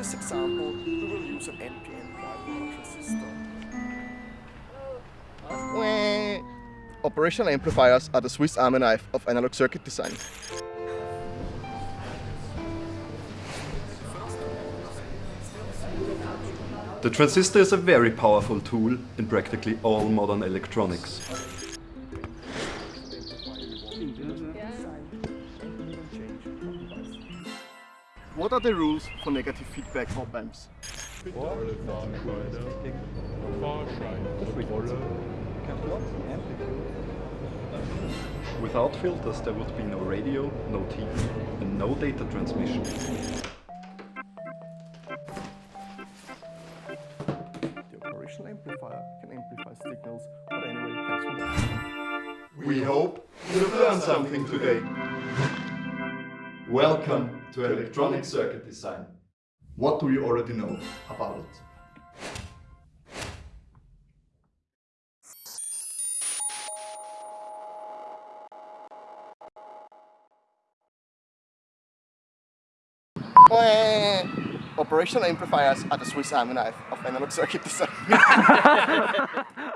this example, we will use an NPN bipolar transistor. Operational amplifiers are the Swiss army knife of analog circuit design. The transistor is a very powerful tool in practically all modern electronics. What are the rules for negative feedback op amps? Without filters there would be no radio, no TV and no data transmission. The operational amplifier can amplify signals, but anyway, thanks for that. We hope you've learned something today. Welcome to Electronic Circuit Design. What do you already know about it? Operational amplifiers are the Swiss army knife of analog circuit design.